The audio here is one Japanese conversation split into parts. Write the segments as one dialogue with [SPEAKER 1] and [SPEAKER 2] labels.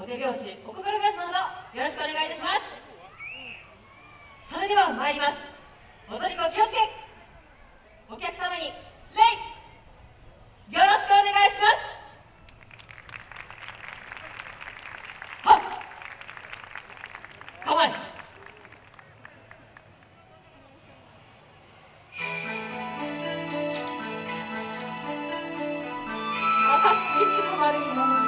[SPEAKER 1] お手拍子お心拍子のほどよろしくお願いいたします。それでは参ります。踊り子気をつけ。お客様に礼。よろしくお願いします。あ、いいです、周りに。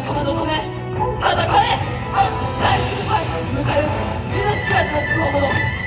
[SPEAKER 1] 仲間のため戦え大地の前迎え撃つ命知らずの強者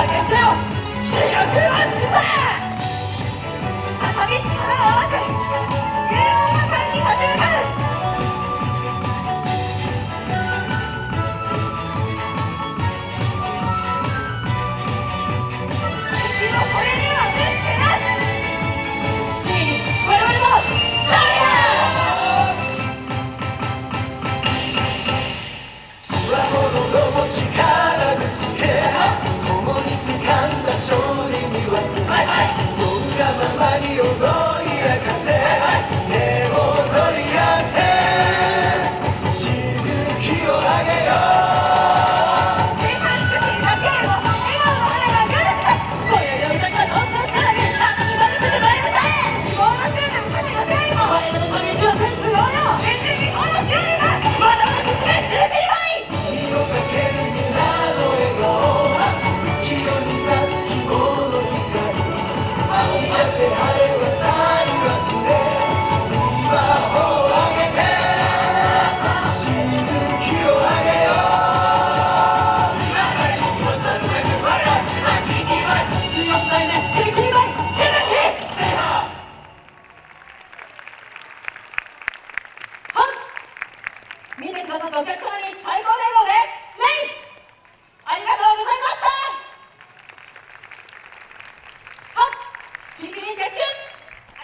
[SPEAKER 1] 投げせよ。白黒つくせ。見てくださったお客様